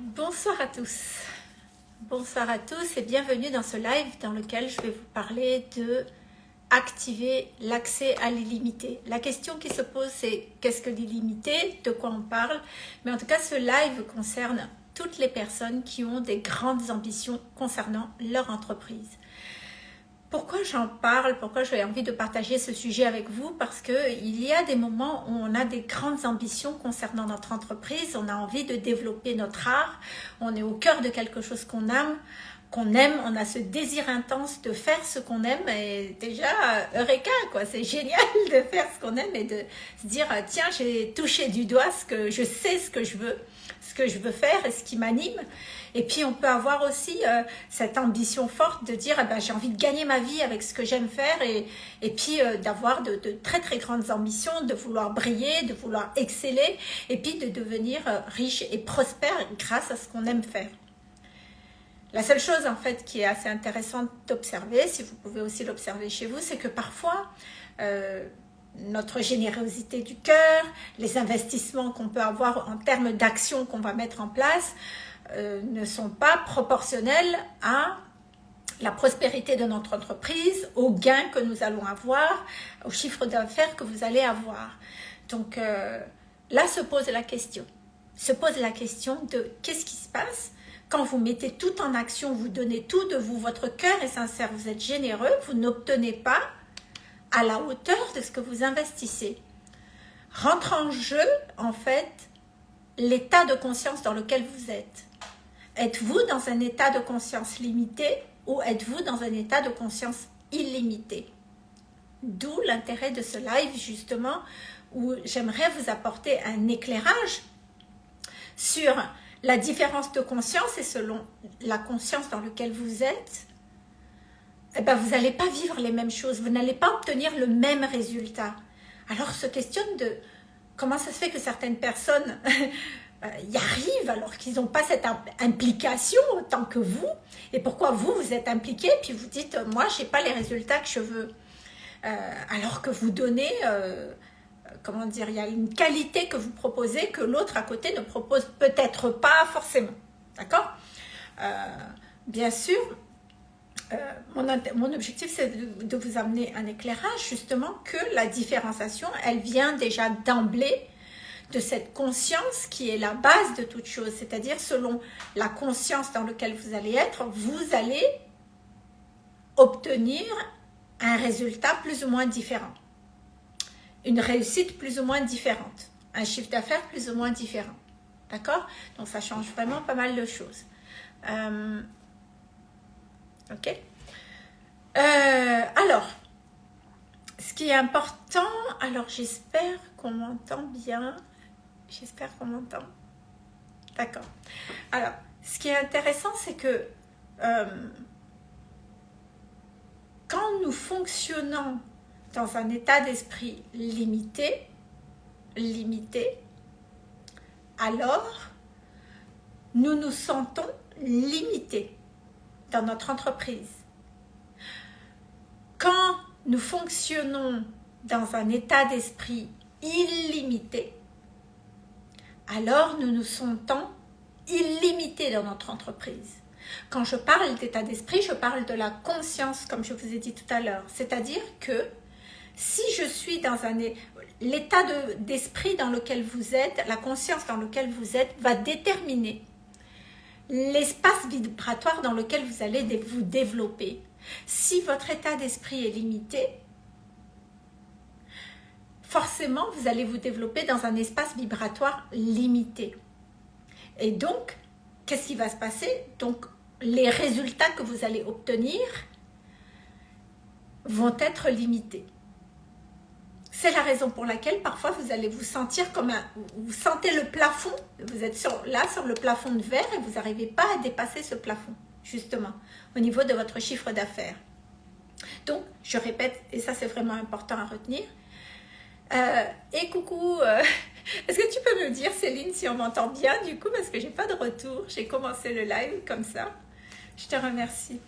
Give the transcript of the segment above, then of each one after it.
bonsoir à tous. Bonsoir à tous et bienvenue dans ce live dans lequel je vais vous parler de activer l'accès à l'illimité. La question qui se pose c'est qu'est-ce que l'illimité, de quoi on parle, mais en tout cas ce live concerne toutes les personnes qui ont des grandes ambitions concernant leur entreprise. Pourquoi j'en parle? Pourquoi j'ai envie de partager ce sujet avec vous? Parce qu'il y a des moments où on a des grandes ambitions concernant notre entreprise, on a envie de développer notre art, on est au cœur de quelque chose qu'on aime, qu'on aime, on a ce désir intense de faire ce qu'on aime. Et déjà, Eureka, quoi, c'est génial de faire ce qu'on aime et de se dire, tiens, j'ai touché du doigt ce que je sais ce que je veux, que je veux faire et ce qui m'anime. Et puis, on peut avoir aussi euh, cette ambition forte de dire, eh ben, j'ai envie de gagner ma vie avec ce que j'aime faire et, et puis euh, d'avoir de, très, très grandes ambitions, de vouloir briller, de vouloir exceller et puis de devenir euh, riche et prospère grâce à ce qu'on aime faire. La seule chose en fait qui est assez intéressante d'observer, si vous pouvez aussi l'observer chez vous, c'est que parfois notre générosité du cœur, les investissements qu'on peut avoir en termes d'actions qu'on va mettre en place, euh, ne sont pas proportionnels à la prospérité de notre entreprise, aux gains que nous allons avoir, au chiffre d'affaires que vous allez avoir. Donc euh, là se pose la question, se pose la question de qu'est-ce qui se passe quand vous mettez tout en action, vous donnez tout de vous, votre cœur est sincère, vous êtes généreux, vous n'obtenez pas à la hauteur de ce que vous investissez. Rentre en jeu, en fait, l'état de conscience dans lequel vous êtes. Êtes-vous dans un état de conscience limité ou êtes-vous dans un état de conscience illimité? D'où l'intérêt de ce live, justement, où j'aimerais vous apporter un éclairage sur la différence de conscience et selon la conscience dans laquelle vous êtes, eh ben, vous n'allez pas vivre les mêmes choses, vous n'allez pas obtenir le même résultat. Alors, se questionne de comment ça se fait que certaines personnes euh, y arrivent alors qu'ils n'ont pas cette implication autant que vous, et pourquoi vous, vous êtes impliqué, puis vous dites, moi, je n'ai pas les résultats que je veux. Euh, alors que vous donnez... Euh, comment dire, il y a une qualité que vous proposez que l'autre à côté ne propose peut-être pas forcément. D'accord? Euh, Bien sûr, euh, mon, objectif, c'est de, de, vous amener un éclairage, justement, que la différenciation, elle vient déjà d'emblée de cette conscience qui est la base de toute chose. C'est-à-dire, selon la conscience dans laquelle vous allez être, vous allez obtenir un résultat plus ou moins différent une réussite plus ou moins différente, un chiffre d'affaires plus ou moins différent. D'accord? Donc ça change vraiment pas mal de choses. Euh, ok euh, Alors, ce qui est important, alors j'espère qu'on m'entend bien. J'espère qu'on m'entend. D'accord. Alors, ce qui est intéressant, c'est que euh, quand nous fonctionnons dans un état d'esprit limité, limité, alors nous nous sentons limités dans notre entreprise. Quand nous fonctionnons dans un état d'esprit illimité, alors nous nous sentons illimités dans notre entreprise. Quand je parle d'état d'esprit, je parle de la conscience, comme je vous ai dit tout à l'heure. C'est-à-dire que si je suis dans un l'état d'esprit dans lequel vous êtes, la conscience dans lequel vous êtes va déterminer l'espace vibratoire dans lequel vous allez vous développer. Si votre état d'esprit est limité, forcément vous allez vous développer dans un espace vibratoire limité. Et donc, qu'est-ce qui va se passer? Donc, les résultats que vous allez obtenir vont être limités. C'est la raison pour laquelle parfois vous allez vous sentir comme un... Vous sentez le plafond, vous êtes là sur le plafond de verre et vous n'arrivez pas à dépasser ce plafond, justement, au niveau de votre chiffre d'affaires. Donc, je répète, et ça c'est vraiment important à retenir. Euh, et coucou, euh, est-ce que tu peux me dire Céline si on m'entend bien du coup parce que j'ai pas de retour, j'ai commencé le live comme ça. Je te remercie.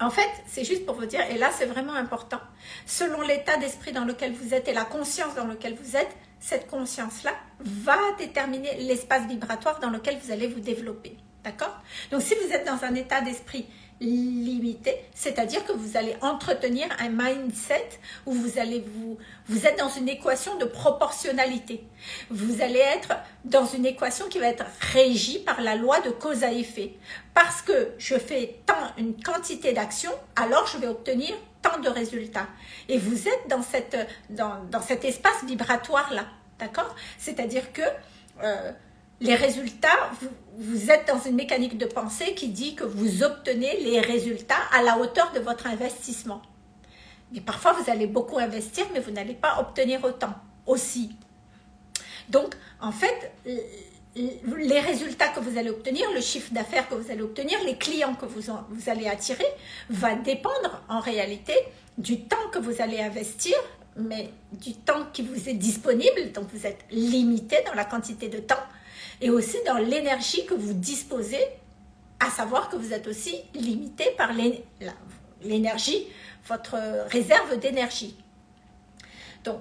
En fait, c'est juste pour vous dire, et là c'est vraiment important, selon l'état d'esprit dans lequel vous êtes et la conscience dans laquelle vous êtes, cette conscience-là va déterminer l'espace vibratoire dans lequel vous allez vous développer. D'accord? Donc si vous êtes dans un état d'esprit limité, c'est-à-dire que vous allez entretenir un mindset où vous allez vous, vous êtes dans une équation de proportionnalité. Vous allez être dans une équation qui va être régie par la loi de cause à effet. Parce que je fais tant une quantité d'actions, alors je vais obtenir tant de résultats. Et vous êtes dans, cette, dans, dans cet espace vibratoire-là. D'accord? C'est-à-dire que euh, les résultats, vous, êtes dans une mécanique de pensée qui dit que vous obtenez les résultats à la hauteur de votre investissement. Mais parfois, vous allez beaucoup investir, mais vous n'allez pas obtenir autant aussi. Donc, en fait, les résultats que vous allez obtenir, le chiffre d'affaires que vous allez obtenir, les clients que vous, vous allez attirer, va dépendre en réalité du temps que vous allez investir, mais du temps qui vous est disponible, donc vous êtes limité dans la quantité de temps, et aussi dans l'énergie que vous disposez, à savoir que vous êtes aussi limité par l'énergie, votre réserve d'énergie. Donc,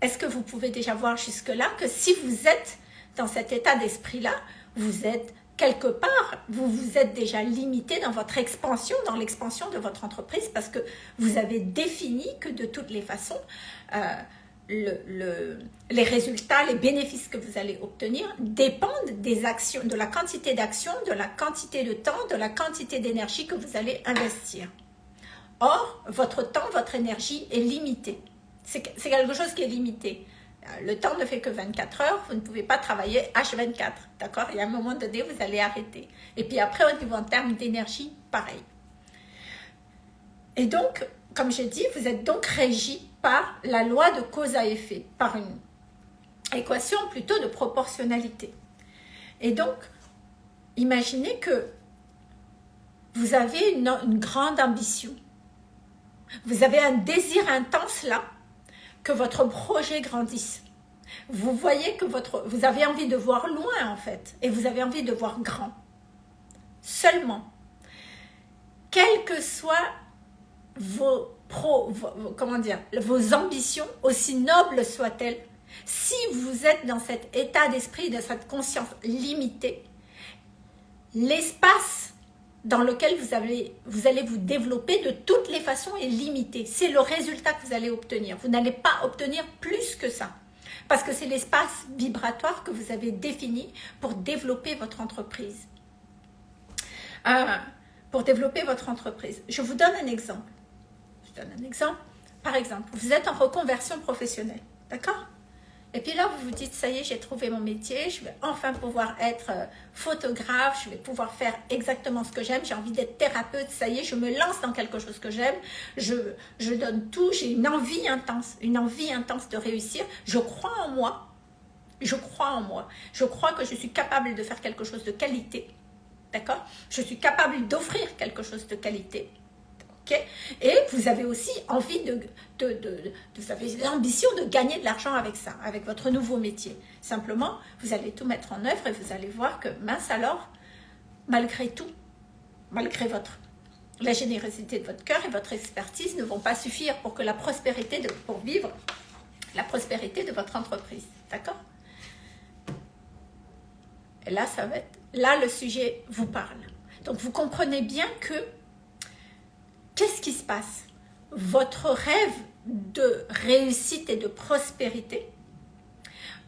est-ce que vous pouvez déjà voir jusque-là que si vous êtes dans cet état d'esprit-là, vous êtes quelque part, vous vous êtes déjà limité dans votre expansion, dans l'expansion de votre entreprise parce que vous avez défini que de toutes les façons, euh, le, les résultats, les bénéfices que vous allez obtenir dépendent des actions, de la quantité d'actions, de la quantité de temps, de la quantité d'énergie que vous allez investir. Or, votre temps, votre énergie est limitée. C'est quelque chose qui est limité. Euh, le temps ne fait que 24 heures, vous ne pouvez pas travailler H24, d'accord? Il y a un moment donné, vous allez arrêter. Et puis après, au niveau en termes d'énergie, pareil. Et donc, comme j'ai dit, vous êtes donc régi par la loi de cause à effet, par une équation plutôt de proportionnalité. Et donc, imaginez que vous avez une, grande ambition. Vous avez un désir intense là, que votre projet grandisse. Vous voyez que votre, vous avez envie de voir loin en fait, et vous avez envie de voir grand. Seulement, quelles que soient vos pro, comment dire, vos ambitions, aussi nobles soient-elles, si vous êtes dans cet état d'esprit, de cette conscience limitée, l'espace dans lequel vous, avez, vous allez vous développer de toutes les façons est limité. C'est le résultat que vous allez obtenir. Vous n'allez pas obtenir plus que ça. Parce que c'est l'espace vibratoire que vous avez défini pour développer votre entreprise. Euh, pour développer votre entreprise. Je vous donne un exemple. Je donne un exemple. Par exemple, vous êtes en reconversion professionnelle, d'accord? Et puis là, vous vous dites, ça y est, j'ai trouvé mon métier, je vais enfin pouvoir être euh, photographe, je vais pouvoir faire exactement ce que j'aime, j'ai envie d'être thérapeute, ça y est, je me lance dans quelque chose que j'aime, je, je donne tout, j'ai une envie intense, une envie intense de réussir, je crois en moi, je crois en moi, je crois que je suis capable de faire quelque chose de qualité, d'accord? Je suis capable d'offrir quelque chose de qualité, et vous avez aussi envie de, de, de, l'ambition de gagner de l'argent avec ça, avec votre nouveau métier. Simplement, vous allez tout mettre en œuvre et vous allez voir que, mince alors, malgré tout, malgré votre la générosité de votre cœur et votre expertise ne vont pas suffire pour que la prospérité, de, pour vivre la prospérité de votre entreprise. D'accord Et là, ça va être, là, le sujet vous parle. Donc, vous comprenez bien que qu'est-ce qui se passe? Votre rêve de réussite et de prospérité,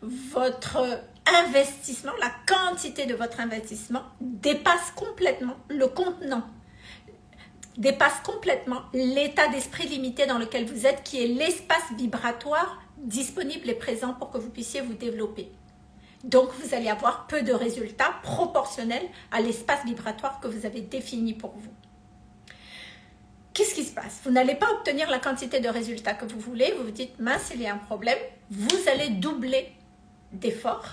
votre investissement, la quantité de votre investissement dépasse complètement le contenant, dépasse complètement l'état d'esprit limité dans lequel vous êtes, qui est l'espace vibratoire disponible et présent pour que vous puissiez vous développer. Donc, vous allez avoir peu de résultats proportionnels à l'espace vibratoire que vous avez défini pour vous qu'est-ce qui se passe? Vous n'allez pas obtenir la quantité de résultats que vous voulez, vous vous dites, mince, il y a un problème, vous allez doubler d'efforts.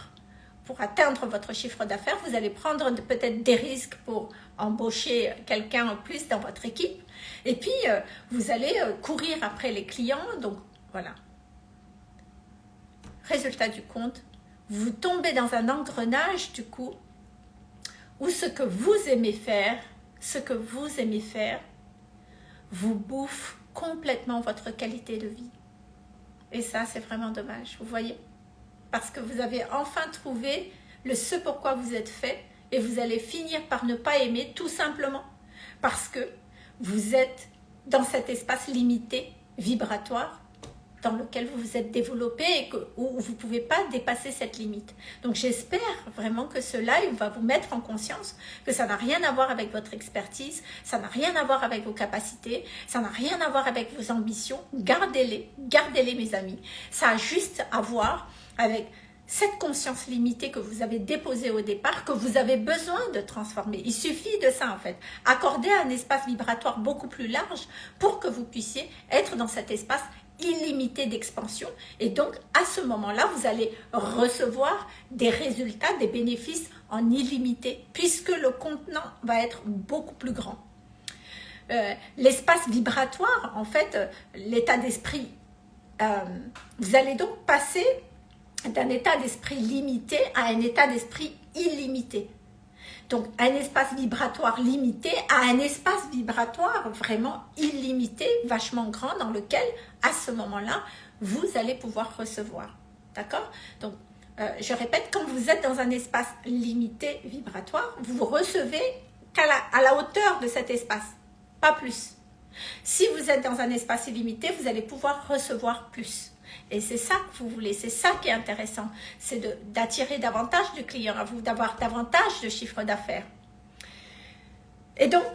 Pour atteindre votre chiffre d'affaires, vous allez prendre peut-être des risques pour embaucher quelqu'un en plus dans votre équipe, et puis euh, vous allez euh, courir après les clients, donc voilà. Résultat du compte, vous tombez dans un engrenage du coup, où ce que vous aimez faire, ce que vous aimez faire, vous bouffe complètement votre qualité de vie. Et ça, c'est vraiment dommage, vous voyez parce que vous avez enfin trouvé le ce pourquoi vous êtes fait et vous allez finir par ne pas aimer tout simplement parce que vous êtes dans cet espace limité vibratoire dans lequel vous vous êtes développé et que, où vous ne pouvez pas dépasser cette limite. Donc j'espère vraiment que ce live va vous mettre en conscience que ça n'a rien à voir avec votre expertise, ça n'a rien à voir avec vos capacités, ça n'a rien à voir avec vos ambitions. Gardez-les, gardez-les mes amis. Ça a juste à voir avec cette conscience limitée que vous avez déposée au départ, que vous avez besoin de transformer. Il suffit de ça en fait. Accorder un espace vibratoire beaucoup plus large pour que vous puissiez être dans cet espace illimité d'expansion et donc à ce moment-là, vous allez recevoir des résultats, des bénéfices en illimité puisque le contenant va être beaucoup plus grand. Euh, l'espace vibratoire, en fait, l'état d'esprit, euh, vous allez donc passer d'un état d'esprit limité à un état d'esprit illimité. Donc, un espace vibratoire limité à un espace vibratoire vraiment illimité, vachement grand, dans lequel, à ce moment-là, vous allez pouvoir recevoir. D'accord? Donc, euh, je répète, quand vous êtes dans un espace limité vibratoire, vous recevez qu'à à la hauteur de cet espace, pas plus. Si vous êtes dans un espace illimité, vous allez pouvoir recevoir plus. Et c'est ça que vous voulez, c'est ça qui est intéressant, c'est d'attirer davantage de clients à vous, d'avoir davantage de chiffre d'affaires. Et donc,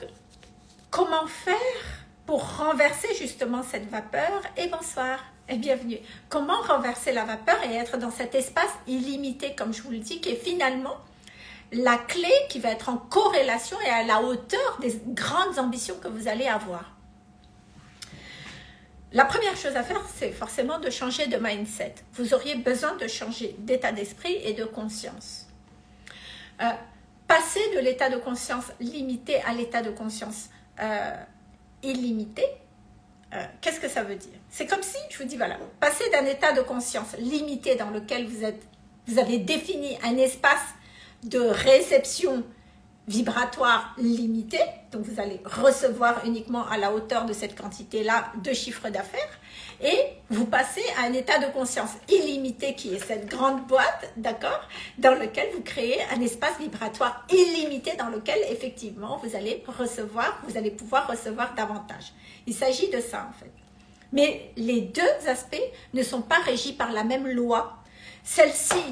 comment faire pour renverser justement cette vapeur? Et bonsoir et bienvenue. Comment renverser la vapeur et être dans cet espace illimité, comme je vous le dis, qui est finalement la clé qui va être en corrélation et à la hauteur des grandes ambitions que vous allez avoir? La première chose à faire, c'est forcément de changer de mindset. Vous auriez besoin de changer d'état d'esprit et de conscience. Euh, passer de l'état de conscience limité à l'état de conscience euh, illimité, euh, qu'est-ce que ça veut dire? C'est comme si, je vous dis, voilà, passer d'un état de conscience limité dans lequel vous, êtes, vous avez défini un espace de réception vibratoire limité, donc vous allez recevoir uniquement à la hauteur de cette quantité-là de chiffre d'affaires, et vous passez à un état de conscience illimité qui est cette grande boîte, d'accord, dans lequel vous créez un espace vibratoire illimité dans lequel effectivement vous allez recevoir, vous allez pouvoir recevoir davantage. Il s'agit de ça en fait. Mais les deux aspects ne sont pas régis par la même loi. Celle-ci,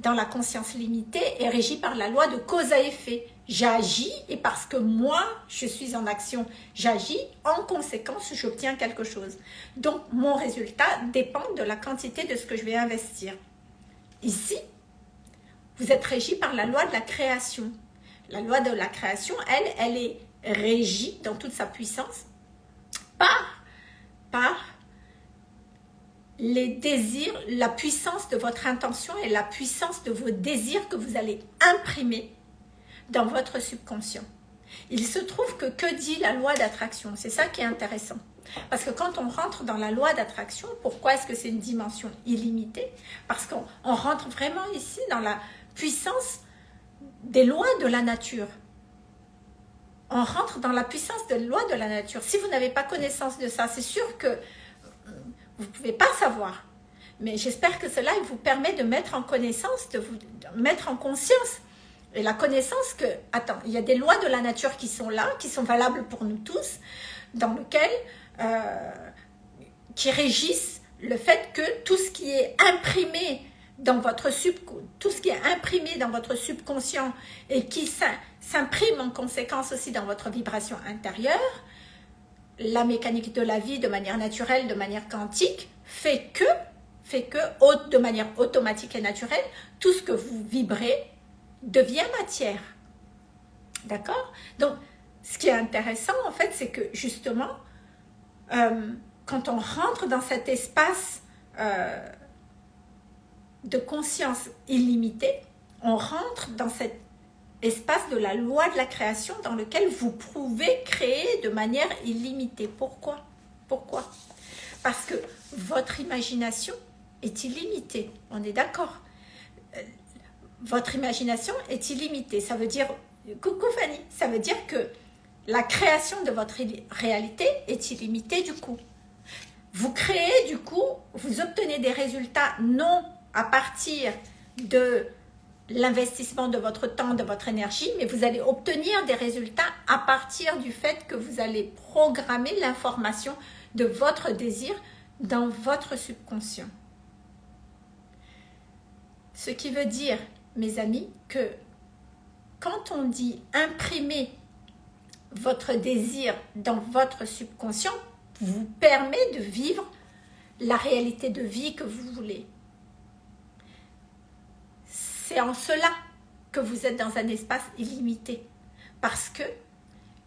dans la conscience limitée, est régie par la loi de cause à effet J'agis et parce que moi, je suis en action, j'agis, en conséquence, j'obtiens quelque chose. Donc, mon résultat dépend de la quantité de ce que je vais investir. Ici, vous êtes régi par la loi de la création. La loi de la création, elle, elle est régie dans toute sa puissance par, par les désirs, la puissance de votre intention et la puissance de vos désirs que vous allez imprimer dans votre subconscient. Il se trouve que que dit la loi d'attraction? C'est ça qui est intéressant. Parce que quand on rentre dans la loi d'attraction, pourquoi est-ce que c'est une dimension illimitée? Parce qu'on rentre vraiment ici dans la puissance des lois de la nature. On rentre dans la puissance des lois de la nature. Si vous n'avez pas connaissance de ça, c'est sûr que vous ne pouvez pas savoir. Mais j'espère que cela vous permet de mettre en connaissance, de vous mettre en conscience et la connaissance que, attends, il y a des lois de la nature qui sont là, qui sont valables pour nous tous, dans lesquelles, euh, qui régissent le fait que tout ce qui est imprimé dans votre imprimé dans votre subconscient et qui s'imprime en conséquence aussi dans votre vibration intérieure, la mécanique de la vie de manière naturelle, de manière quantique, fait que, fait que, de manière automatique et naturelle, tout ce que vous vibrez devient matière. D'accord? Donc, ce qui est intéressant, en fait, c'est que justement, euh, quand on rentre dans cet espace euh, de conscience illimitée, on rentre dans cet espace de la loi de la création dans lequel vous pouvez créer de manière illimitée. Pourquoi? Pourquoi? Parce que votre imagination est illimitée, on est d'accord? Votre imagination est illimitée. Ça veut dire, coucou Fanny, ça veut dire que la création de votre réalité est illimitée du coup. Vous créez du coup, vous obtenez des résultats non à partir de l'investissement de votre temps, de votre énergie, mais vous allez obtenir des résultats à partir du fait que vous allez programmer l'information de votre désir dans votre subconscient. Ce qui veut dire, mes amis, que quand on dit imprimer votre désir dans votre subconscient, vous permet de vivre la réalité de vie que vous voulez. C'est en cela que vous êtes dans un espace illimité. Parce que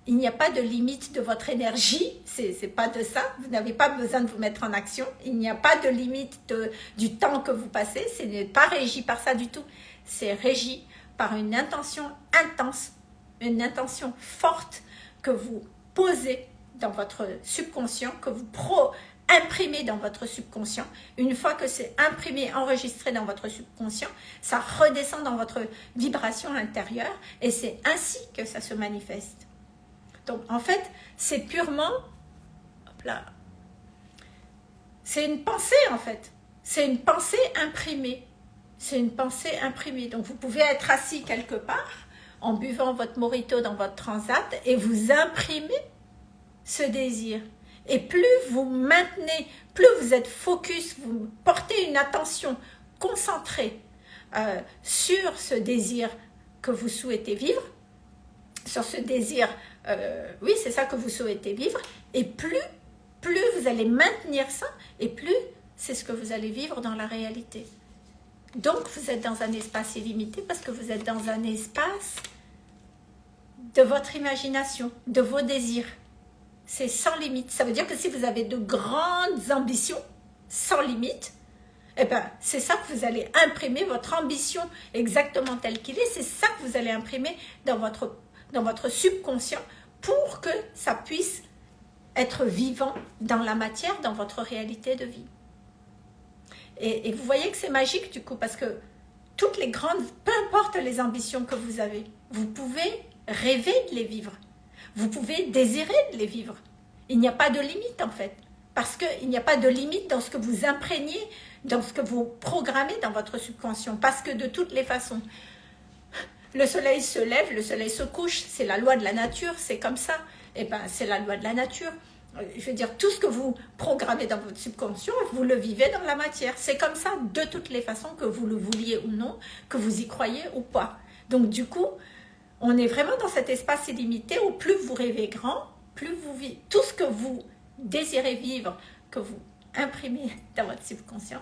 il n'y a pas de limite de votre énergie, c'est pas de ça, vous n'avez pas besoin de vous mettre en action, il n'y a pas de limite du temps que vous passez, ce n'est pas régi par ça du tout, c'est régi par une intention intense, une intention forte que vous posez dans votre subconscient, que vous pro imprimez dans votre subconscient. Une fois que c'est imprimé, enregistré dans votre subconscient, ça redescend dans votre vibration intérieure et c'est ainsi que ça se manifeste. Donc en fait, c'est purement, c'est une pensée en fait. C'est une pensée imprimée. C'est une pensée imprimée. Donc vous pouvez être assis quelque part en buvant votre morito dans votre transat et vous imprimez ce désir. Et plus vous maintenez, plus vous êtes focus, vous portez une attention concentrée euh, sur ce désir que vous souhaitez vivre, sur ce désir, euh, oui c'est ça que vous souhaitez vivre, et plus, plus vous allez maintenir ça, et plus c'est ce que vous allez vivre dans la réalité. Donc vous êtes dans un espace illimité parce que vous êtes dans un espace de votre imagination, de vos désirs. C'est sans limite. Ça veut dire que si vous avez de grandes ambitions, sans limite, eh ben, c'est ça que vous allez imprimer, votre ambition exactement telle qu'il est, c'est ça que vous allez imprimer dans votre, dans votre subconscient pour que ça puisse être vivant dans la matière, dans votre réalité de vie. Et, vous voyez que c'est magique du coup, parce que toutes les grandes, peu importe les ambitions que vous avez, vous pouvez rêver de les vivre. Vous pouvez désirer de les vivre. Il n'y a pas de limite en fait. Parce qu'il n'y a pas de limite dans ce que vous imprégnez, dans ce que vous programmez dans votre subconscient. Parce que de toutes les façons, le soleil se lève, le soleil se couche, c'est la loi de la nature, c'est comme ça. Et eh ben, c'est la loi de la nature. Je veux dire, tout ce que vous programmez dans votre subconscient, vous le vivez dans la matière. C'est comme ça de toutes les façons, que vous le vouliez ou non, que vous y croyez ou pas. Donc du coup, on est vraiment dans cet espace illimité où plus vous rêvez grand, plus vous vivez, tout ce que vous désirez vivre, que vous imprimez dans votre subconscient,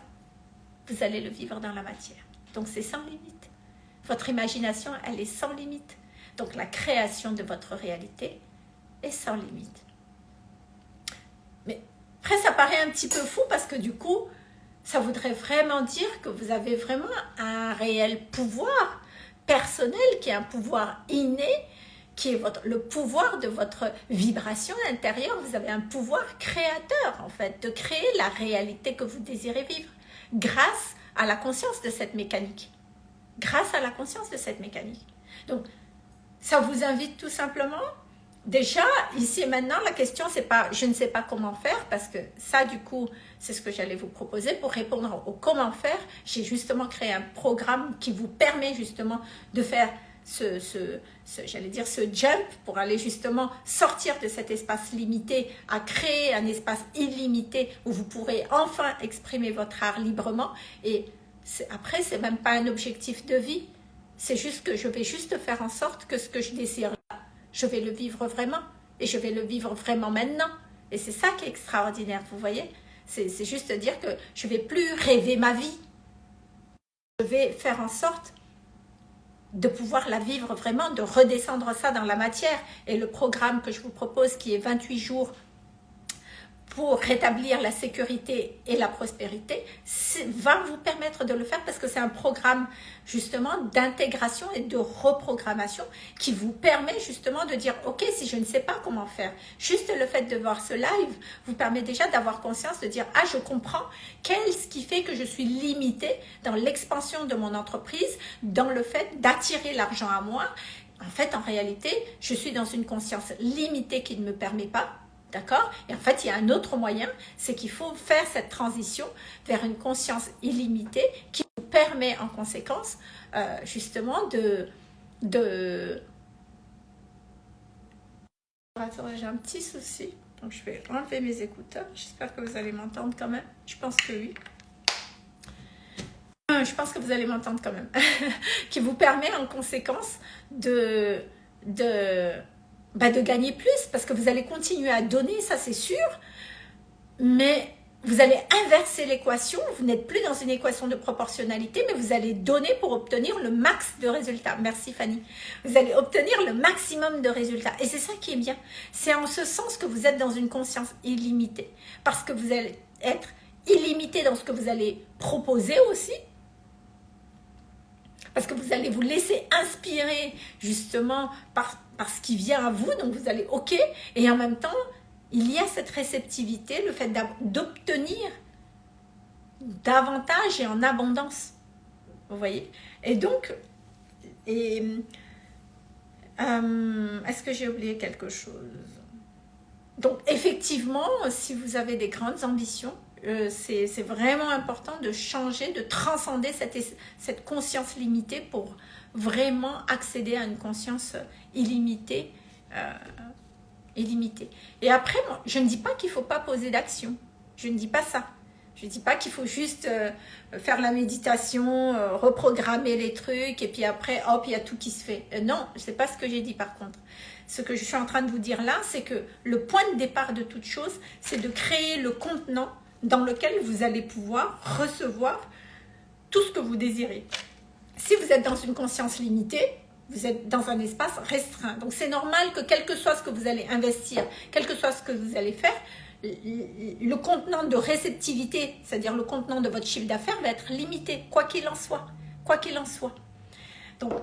vous allez le vivre dans la matière. Donc c'est sans limite. Votre imagination, elle est sans limite. Donc la création de votre réalité est sans limite. Mais après, ça paraît un petit peu fou parce que du coup, ça voudrait vraiment dire que vous avez vraiment un réel pouvoir personnel, qui est un pouvoir inné, qui est votre, le pouvoir de votre vibration intérieure. Vous avez un pouvoir créateur, en fait, de créer la réalité que vous désirez vivre grâce à la conscience de cette mécanique. Grâce à la conscience de cette mécanique. Donc, ça vous invite tout simplement Déjà, ici et maintenant, la question, c'est pas je ne sais pas comment faire, parce que ça, du coup, c'est ce que j'allais vous proposer. Pour répondre au comment faire, j'ai justement créé un programme qui vous permet justement de faire ce, j'allais dire, ce jump pour aller justement sortir de cet espace limité à créer un espace illimité où vous pourrez enfin exprimer votre art librement. Et après, c'est même pas un objectif de vie. C'est juste que je vais juste faire en sorte que ce que je désire je vais le vivre vraiment. Et je vais le vivre vraiment maintenant. Et c'est ça qui est extraordinaire, vous voyez C'est juste dire que je vais plus rêver ma vie. Je vais faire en sorte de pouvoir la vivre vraiment, de redescendre ça dans la matière. Et le programme que je vous propose, qui est 28 jours pour rétablir la sécurité et la prospérité, va vous permettre de le faire parce que c'est un programme justement d'intégration et de reprogrammation qui vous permet justement de dire ok si je ne sais pas comment faire, juste le fait de voir ce live vous permet déjà d'avoir conscience de dire ah je comprends qu'est-ce qui fait que je suis limitée dans l'expansion de mon entreprise, dans le fait d'attirer l'argent à moi. En fait, en réalité, je suis dans une conscience limitée qui ne me permet pas D'accord? Et en fait, il y a un autre moyen, c'est qu'il faut faire cette transition vers une conscience illimitée qui vous permet en conséquence euh, justement de... de... J'ai un petit souci. Donc je vais enlever mes écouteurs. J'espère que vous allez m'entendre quand même. Je pense que oui. Euh, je pense que vous allez m'entendre quand même. qui vous permet en conséquence de bah, de gagner plus parce que vous allez continuer à donner, ça c'est sûr, mais vous allez inverser l'équation, vous n'êtes plus dans une équation de proportionnalité, mais vous allez donner pour obtenir le max de résultats. Merci Fanny. Vous allez obtenir le maximum de résultats. Et c'est ça qui est bien. C'est en ce sens que vous êtes dans une conscience illimitée. Parce que vous allez être illimité dans ce que vous allez proposer aussi. Parce que vous allez vous laisser inspirer justement par parce qu'il vient à vous, donc vous allez OK, et en même temps, il y a cette réceptivité, le fait d'obtenir davantage et en abondance. Vous voyez? Et donc, euh, est-ce que j'ai oublié quelque chose? Donc, effectivement, si vous avez des grandes ambitions, euh, c'est vraiment important de changer, de transcender cette conscience limitée pour vraiment accéder à une conscience illimitée. Euh, illimitée. Et après, je ne dis pas qu'il ne faut pas poser d'action. Je ne dis pas ça. Je ne dis pas qu'il faut juste euh, faire la méditation, euh, reprogrammer les trucs, et puis après, hop, il y a tout qui se fait. non, ce n'est pas ce que j'ai dit par contre. Ce que je suis en train de vous dire là, c'est que le point de départ de toute chose, c'est de créer le contenant dans lequel vous allez pouvoir recevoir tout ce que vous désirez. Si vous êtes dans une conscience limitée, vous êtes dans un espace restreint. Donc c'est normal que quel que soit ce que vous allez investir, quel que soit ce que vous allez faire, le contenant de réceptivité, c'est-à-dire le contenant de votre chiffre d'affaires va être limité, quoi qu'il en soit. Quoi qu'il en soit. Donc,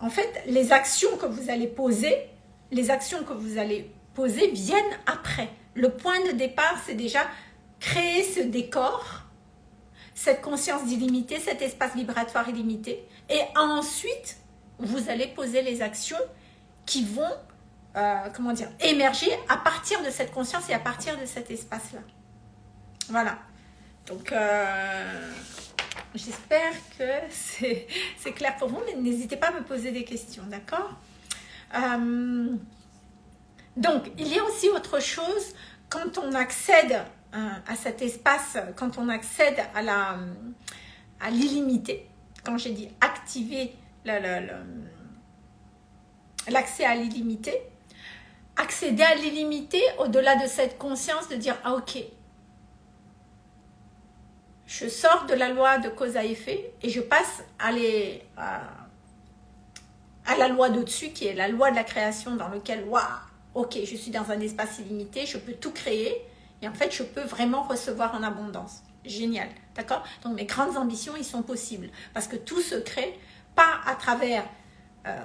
en fait, les actions que vous allez poser, les actions que vous allez poser viennent après. Le point de départ, c'est déjà créer ce décor, cette conscience d'illimité, cet espace vibratoire illimité. Et ensuite, vous allez poser les actions qui vont, euh, comment dire, émerger à partir de cette conscience et à partir de cet espace-là. Voilà. Donc, euh, j'espère que c'est clair pour vous, mais n'hésitez pas à me poser des questions, d'accord? Euh, Donc, il y a aussi autre chose, quand on accède à cet espace, quand on accède à l'illimité, quand j'ai dit activer l'accès à l'illimité, accéder à l'illimité au-delà de cette conscience de dire « Ah ok, je sors de la loi de cause à effet et je passe à, à, la loi d'au-dessus qui est la loi de la création dans lequel, waouh, ok, je suis dans un espace illimité, je peux tout créer et en fait, je peux vraiment recevoir en abondance. Génial, d'accord? Donc mes grandes ambitions, ils sont possibles parce que tout se crée pas à travers, euh,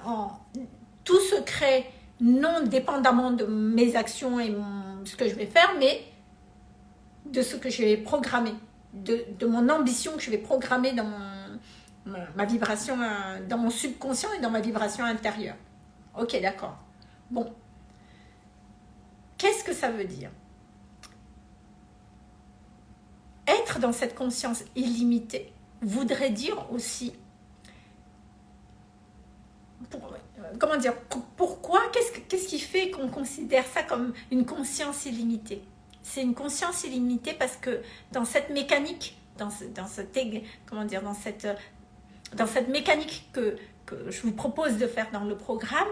tout se crée non dépendamment de mes actions et ce que je vais faire, mais de ce que je vais programmer, de, de mon ambition que je vais programmer dans ma vibration, euh, dans mon subconscient et dans ma vibration intérieure. Ok, d'accord. Bon. Qu'est-ce que ça veut dire? Être dans cette conscience illimitée voudrait dire aussi comment dire, pourquoi, qu'est-ce qui fait qu'on considère ça comme une conscience illimitée? C'est une conscience illimitée parce que dans cette mécanique, dans, comment dire, dans, cette, dans cette mécanique que, que je vous propose de faire dans le programme,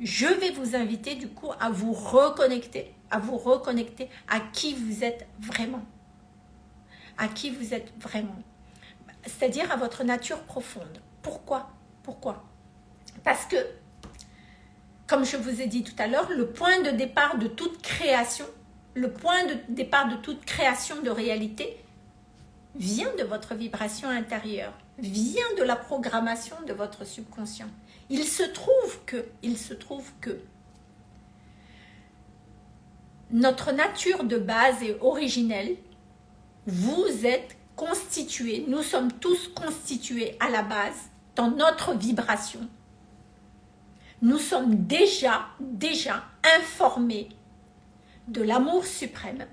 je vais vous inviter du coup à vous reconnecter, à vous reconnecter à qui vous êtes vraiment. À qui vous êtes vraiment. C'est-à-dire à votre nature profonde. Pourquoi? Pourquoi? Parce que, comme je vous ai dit tout à l'heure, le point de départ de toute création, le point de départ de toute création de réalité vient de votre vibration intérieure, vient de la programmation de votre subconscient. Il se trouve que, il se trouve que notre nature de base est originelle. Vous êtes constitués, nous sommes tous constitués à la base dans notre vibration nous sommes déjà, déjà informés de l'amour suprême,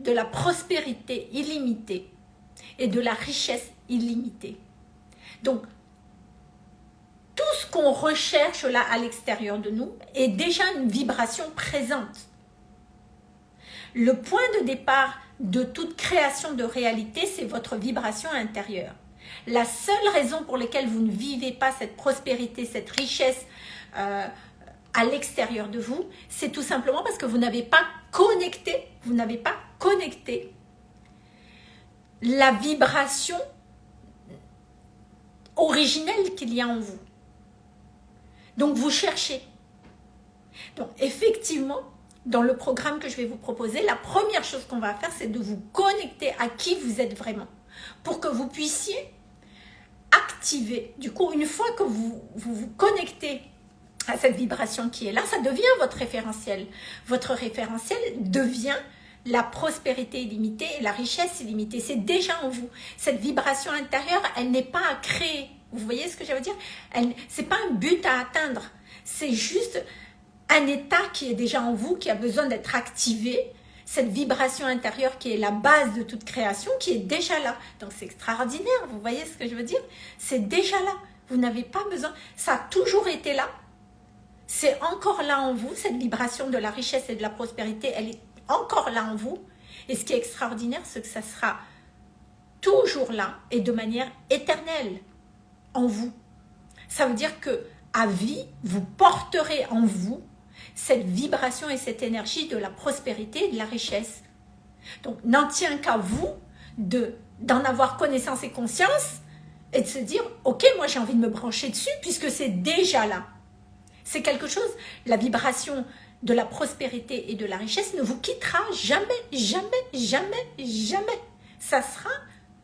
de la prospérité illimitée et de la richesse illimitée. Donc, tout ce qu'on recherche là à l'extérieur de nous est déjà une vibration présente. Le point de départ de toute création de réalité, c'est votre vibration intérieure. La seule raison pour laquelle vous ne vivez pas cette prospérité, cette richesse euh, à l'extérieur de vous, c'est tout simplement parce que vous n'avez pas connecté, vous n'avez pas connecté la vibration originelle qu'il y a en vous. Donc vous cherchez. Donc effectivement, dans le programme que je vais vous proposer, la première chose qu'on va faire, c'est de vous connecter à qui vous êtes vraiment. Pour que vous puissiez activer. Du coup, une fois que vous vous, connectez à cette vibration qui est là, ça devient votre référentiel. Votre référentiel devient la prospérité illimitée et la richesse illimitée. C'est déjà en vous. Cette vibration intérieure, elle n'est pas à créer. Vous voyez ce que je veux dire? Ce n'est pas un but à atteindre. C'est juste un état qui est déjà en vous, qui a besoin d'être activé. Cette vibration intérieure qui est la base de toute création, qui est déjà là. Donc c'est extraordinaire, vous voyez ce que je veux dire? C'est déjà là. Vous n'avez pas besoin. Ça a toujours été là. C'est encore là en vous, cette vibration de la richesse et de la prospérité, elle est encore là en vous. Et ce qui est extraordinaire, c'est que ça sera toujours là et de manière éternelle en vous. Ça veut dire que à vie, vous porterez en vous cette vibration et cette énergie de la prospérité et de la richesse. Donc, n'en tient qu'à vous d'en avoir connaissance et conscience et de se dire, ok, moi j'ai envie de me brancher dessus puisque c'est déjà là. C'est quelque chose, la vibration de la prospérité et de la richesse ne vous quittera jamais, jamais, jamais, jamais. Ça sera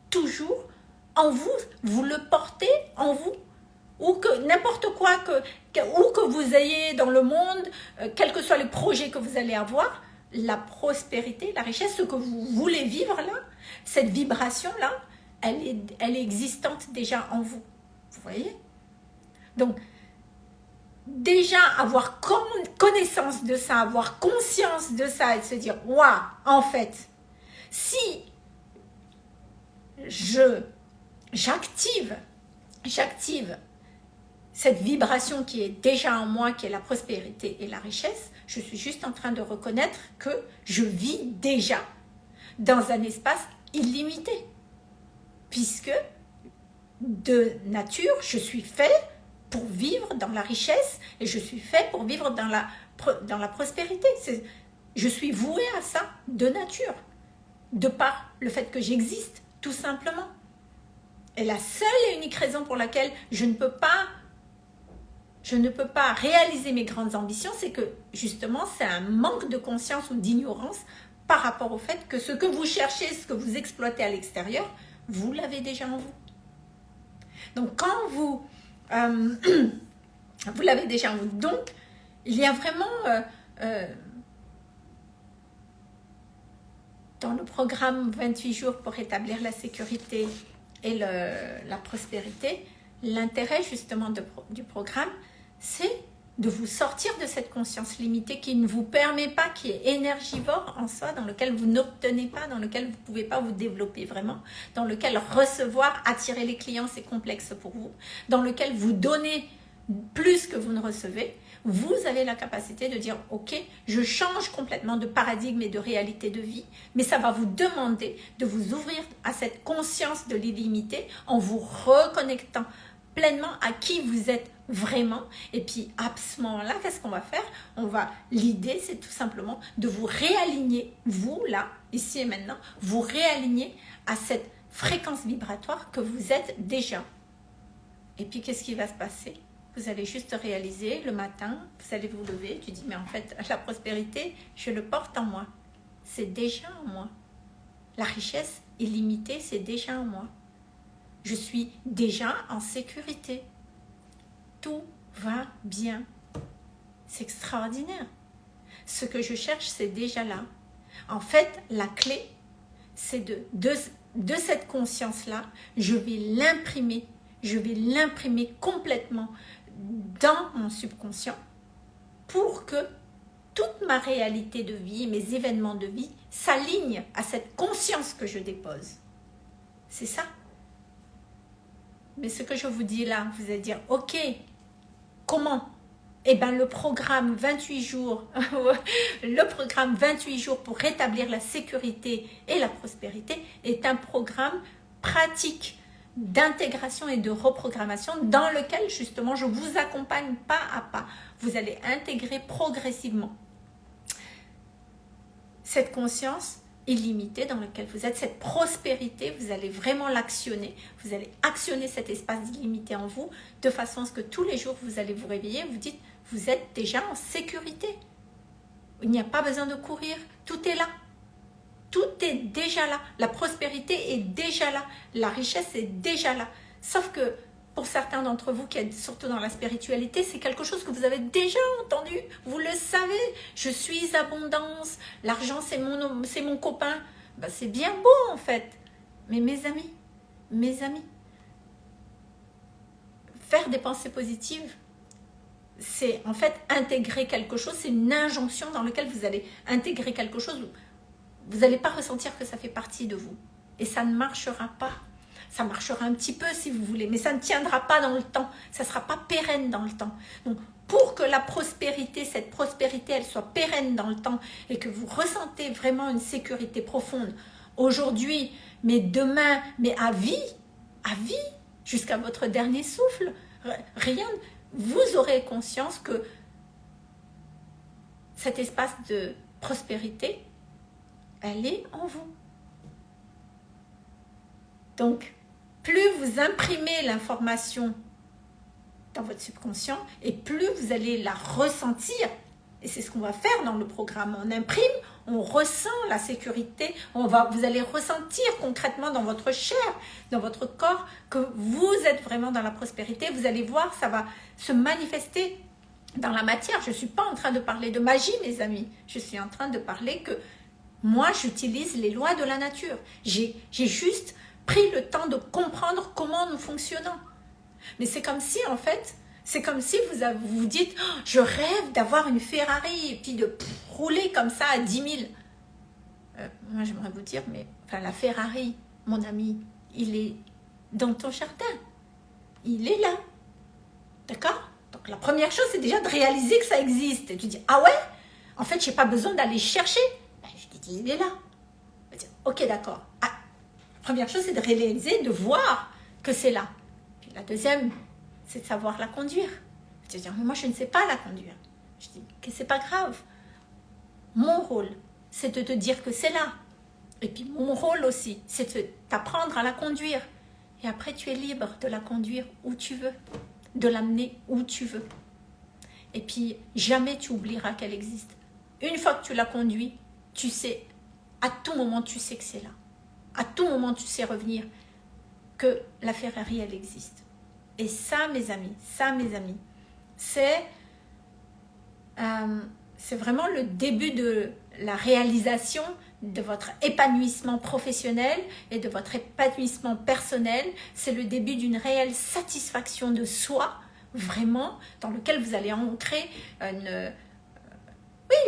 toujours en vous, vous le portez en vous. Ou que n'importe quoi, que, que vous ayez dans le monde, euh, quels que soient les projets que vous allez avoir, la prospérité, la richesse, ce que vous voulez vivre là, cette vibration-là, elle est, elle est existante déjà en vous. Vous voyez? Donc, déjà avoir connaissance de ça, avoir conscience de ça et se dire, waouh, en fait, si je j'active, j'active cette vibration qui est déjà en moi, qui est la prospérité et la richesse, je suis juste en train de reconnaître que je vis déjà dans un espace illimité. Puisque de nature, je suis fait pour vivre dans la richesse et je suis fait pour vivre dans la, dans la prospérité. Je suis voué à ça de nature, de par le fait que j'existe, tout simplement. Et la seule et unique raison pour laquelle je ne peux pas je ne peux pas réaliser mes grandes ambitions, c'est que justement, c'est un manque de conscience ou d'ignorance par rapport au fait que ce que vous cherchez, ce que vous exploitez à l'extérieur, vous l'avez déjà en vous. Donc, quand vous euh, vous l'avez déjà Donc, il y a vraiment... Euh, euh, dans le programme 28 jours pour établir la sécurité et la prospérité, l'intérêt justement du programme, c'est de vous sortir de cette conscience limitée qui ne vous permet pas, qui est énergivore en soi, dans lequel vous n'obtenez pas, dans lequel vous ne pouvez pas vous développer vraiment, dans lequel recevoir, attirer les clients, c'est complexe pour vous, dans lequel vous donnez plus que vous ne recevez, vous avez la capacité de dire, ok, je change complètement de paradigme et de réalité de vie, mais ça va vous demander de vous ouvrir à cette conscience de l'illimité en vous reconnectant pleinement à qui vous êtes vraiment. Et puis à ce moment-là, qu'est-ce qu'on va faire? On va, l'idée c'est tout simplement de vous réaligner, vous là, ici et maintenant, vous réaligner à cette fréquence vibratoire que vous êtes déjà. Et puis qu'est-ce qui va se passer? Vous allez juste réaliser le matin, vous allez vous lever, tu dis mais en fait la prospérité, je le porte en moi. C'est déjà en moi. La richesse illimitée, c'est déjà en moi. Je suis déjà en sécurité tout va bien. C'est extraordinaire. Ce que je cherche, c'est déjà là. En fait, la clé, c'est de, de, cette conscience-là, je vais l'imprimer, je vais l'imprimer complètement dans mon subconscient pour que toute ma réalité de vie, mes événements de vie s'alignent à cette conscience que je dépose. C'est ça. Mais ce que je vous dis là, vous allez dire, ok, comment? Eh bien, le programme 28 jours, le programme 28 jours pour rétablir la sécurité et la prospérité est un programme pratique d'intégration et de reprogrammation dans lequel justement je vous accompagne pas à pas. Vous allez intégrer progressivement cette conscience illimitée dans laquelle vous êtes, cette prospérité, vous allez vraiment l'actionner. Vous allez actionner cet espace illimité en vous de façon à ce que tous les jours vous allez vous réveiller, vous dites vous êtes déjà en sécurité. Il n'y a pas besoin de courir, tout est là. Tout est déjà là. La prospérité est déjà là. La richesse est déjà là. Sauf que pour certains d'entre vous qui êtes surtout dans la spiritualité, c'est quelque chose que vous avez déjà entendu. Vous le savez. Je suis abondance. L'argent, c'est mon, mon copain. Ben, c'est bien beau en fait. Mais mes amis, mes amis, faire des pensées positives, c'est en fait intégrer quelque chose, c'est une injonction dans laquelle vous allez intégrer quelque chose vous n'allez pas ressentir que ça fait partie de vous. Et ça ne marchera pas. Ça marchera un petit peu si vous voulez, mais ça ne tiendra pas dans le temps. Ça ne sera pas pérenne dans le temps. Donc, pour que la prospérité, cette prospérité, elle soit pérenne dans le temps et que vous ressentez vraiment une sécurité profonde aujourd'hui, mais demain, mais à vie, à vie, jusqu'à votre dernier souffle, rien, vous aurez conscience que cet espace de prospérité, elle est en vous. Donc, plus vous imprimez l'information dans votre subconscient et plus vous allez la ressentir. Et c'est ce qu'on va faire dans le programme. On imprime, on ressent la sécurité, on va, vous allez ressentir concrètement dans votre chair, dans votre corps, que vous êtes vraiment dans la prospérité. Vous allez voir, ça va se manifester dans la matière. Je ne suis pas en train de parler de magie, mes amis. Je suis en train de parler que moi, j'utilise les lois de la nature. J'ai juste pris le temps de comprendre comment nous fonctionnons. Mais c'est comme si, en fait, c'est comme si vous vous, dites oh, Je rêve d'avoir une Ferrari et puis de rouler comme ça à 10 000. Euh, moi, j'aimerais vous dire, mais enfin, la Ferrari, mon ami, il est dans ton jardin. Il est là. D'accord? Donc, la première chose, c'est déjà de réaliser que ça existe. Et tu dis Ah ouais? En fait, je n'ai pas besoin d'aller chercher il est là. Ok, d'accord. Première chose, c'est de réaliser, de voir que c'est là. Puis la deuxième, c'est de savoir la conduire. Je dis, moi, je ne sais pas la conduire. Je dis, que c'est pas grave. Mon rôle, c'est de te dire que c'est là. Et puis mon rôle aussi, c'est de t'apprendre à la conduire. Et après, tu es libre de la conduire où tu veux, de l'amener où tu veux. Et puis, jamais tu oublieras qu'elle existe. Une fois que tu la conduis, tu sais, à tout moment, tu sais que c'est là. À tout moment, tu sais revenir que la Ferrari, elle existe. Et ça, mes amis, ça, mes amis, c'est euh, c'est vraiment le début de la réalisation de votre épanouissement professionnel et de votre épanouissement personnel. C'est le début d'une réelle satisfaction de soi, vraiment, dans lequel vous allez ancrer une,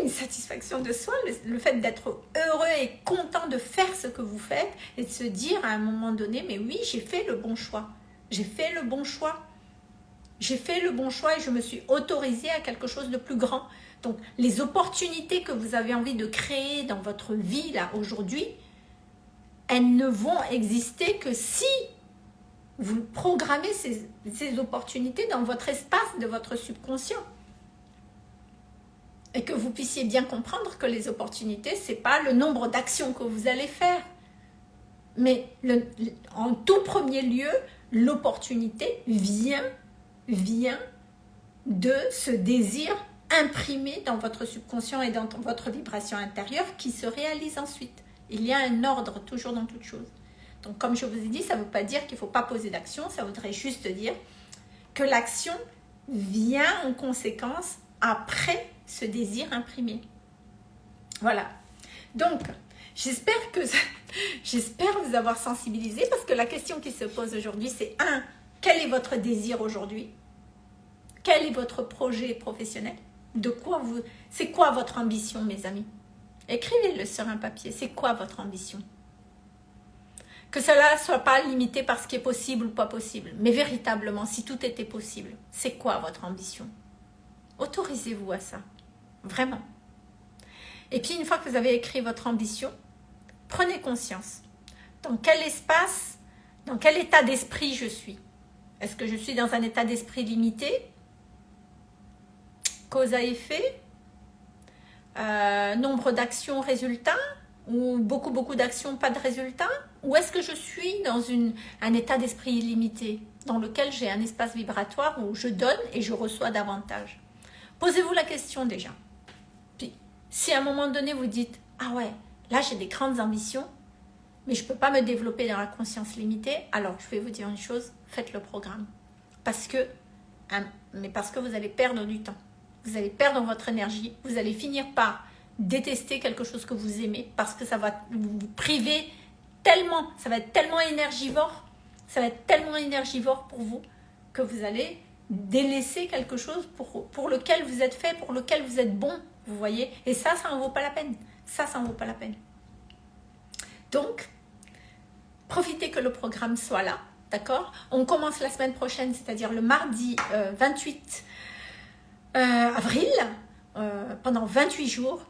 une satisfaction de soi, le, fait d'être heureux et content de faire ce que vous faites et de se dire à un moment donné, mais oui, j'ai fait le bon choix. J'ai fait le bon choix. J'ai fait le bon choix et je me suis autorisée à quelque chose de plus grand. Donc, les opportunités que vous avez envie de créer dans votre vie, là, aujourd'hui, elles ne vont exister que si vous programmez ces opportunités dans votre espace de votre subconscient et que vous puissiez bien comprendre que les opportunités, ce n'est pas le nombre d'actions que vous allez faire. Mais en tout premier lieu, l'opportunité vient, vient de ce désir imprimé dans votre subconscient et dans votre vibration intérieure qui se réalise ensuite. Il y a un ordre toujours dans toute chose. Donc comme je vous ai dit, ça ne veut pas dire qu'il ne faut pas poser d'action, ça voudrait juste dire que l'action vient en conséquence après ce désir imprimé. Voilà. Donc, j'espère que j'espère vous avoir sensibilisé parce que la question qui se pose aujourd'hui, c'est un, quel est votre désir aujourd'hui? Quel est votre projet professionnel? De quoi vous... C'est quoi votre ambition, mes amis? Écrivez-le sur un papier. C'est quoi votre ambition? Que cela ne soit pas limité par ce qui est possible ou pas possible. Mais véritablement, si tout était possible, c'est quoi votre ambition? Autorisez-vous à ça. Vraiment. Et puis, une fois que vous avez écrit votre ambition, prenez conscience. Dans quel espace, dans quel état d'esprit je suis Est-ce que je suis dans un état d'esprit limité Cause à effet euh, Nombre d'actions, résultats Ou beaucoup, beaucoup d'actions, pas de résultats Ou est-ce que je suis dans un état d'esprit illimité dans lequel j'ai un espace vibratoire où je donne et je reçois davantage? Posez-vous la question déjà. Puis, si à un moment donné vous dites « Ah ouais, là j'ai des grandes ambitions, mais je ne peux pas me développer dans la conscience limitée », alors je vais vous dire une chose, faites le programme. Parce que, hein, mais parce que vous allez perdre du temps. Vous allez perdre votre énergie, vous allez finir par détester quelque chose que vous aimez parce que ça va vous priver tellement, ça va être tellement énergivore, ça va être tellement énergivore pour vous que vous allez délaisser quelque chose pour, lequel vous êtes fait, pour lequel vous êtes bon, vous voyez. Et ça, ça n'en vaut pas la peine. Ça, ça n'en vaut pas la peine. Donc, profitez que le programme soit là, d'accord? On commence la semaine prochaine, c'est-à-dire le mardi 28 euh, euh, avril, euh, pendant 28 jours.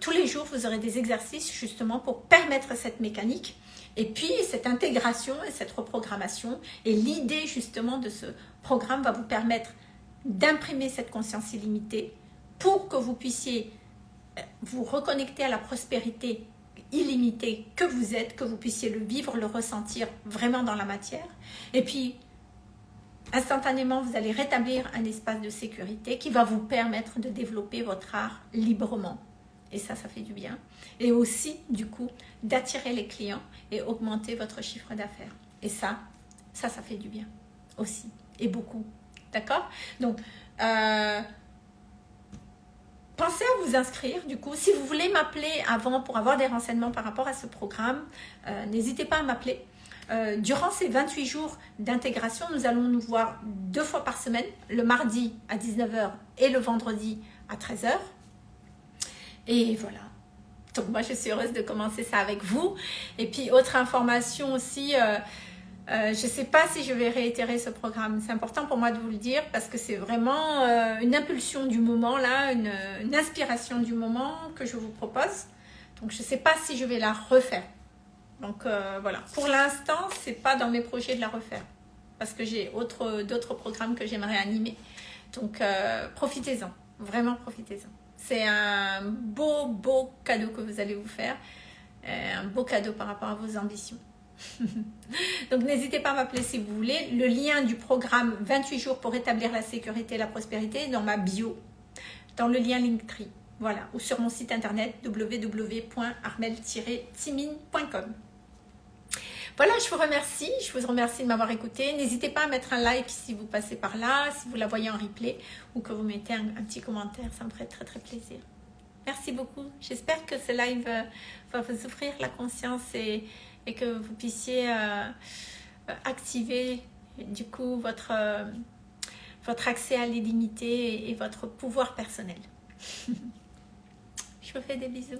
Tous les jours, vous aurez des exercices justement pour permettre cette mécanique et puis, cette intégration et cette reprogrammation et l'idée justement de ce programme va vous permettre d'imprimer cette conscience illimitée pour que vous puissiez euh, vous reconnecter à la prospérité illimitée que vous êtes, que vous puissiez le vivre, le ressentir vraiment dans la matière. Et puis, instantanément, vous allez rétablir un espace de sécurité qui va vous permettre de développer votre art librement. Et ça, ça fait du bien. Et aussi, du coup, d'attirer les clients et augmenter votre chiffre d'affaires. Et ça, ça, ça fait du bien aussi. Et beaucoup. D'accord? Donc, euh, pensez à vous inscrire. Du coup, si vous voulez m'appeler avant pour avoir des renseignements par rapport à ce programme, euh, n'hésitez pas à m'appeler. Euh, durant ces 28 jours d'intégration, nous allons nous voir deux fois par semaine, le mardi à 19h et le vendredi à 13h. Et voilà. Donc moi, je suis heureuse de commencer ça avec vous. Et puis, autre information aussi, euh, euh, je ne sais pas si je vais réitérer ce programme. C'est important pour moi de vous le dire parce que c'est vraiment euh, une impulsion du moment, là, une, une, inspiration du moment que je vous propose. Donc, je ne sais pas si je vais la refaire. Donc, voilà. Pour l'instant, ce n'est pas dans mes projets de la refaire parce que j'ai d'autres programmes que j'aimerais animer. Donc, profitez-en. Vraiment, profitez-en. C'est un beau, beau cadeau que vous allez vous faire. Euh, un beau cadeau par rapport à vos ambitions. Donc n'hésitez pas à m'appeler si vous voulez. Le lien du programme 28 jours pour établir la sécurité et la prospérité est dans ma bio, dans le lien Linktree. Voilà, ou sur mon site internet www.armel-timine.com. Voilà, je vous remercie. Je vous remercie de m'avoir écouté. N'hésitez pas à mettre un like si vous passez par là, si vous la voyez en replay ou que vous mettez un, petit commentaire. Ça me ferait très très plaisir. Merci beaucoup. J'espère que ce live euh, va vous ouvrir la conscience et, que vous puissiez euh, activer du coup votre, euh, votre accès à l'illimité et votre pouvoir personnel. Je vous fais des bisous.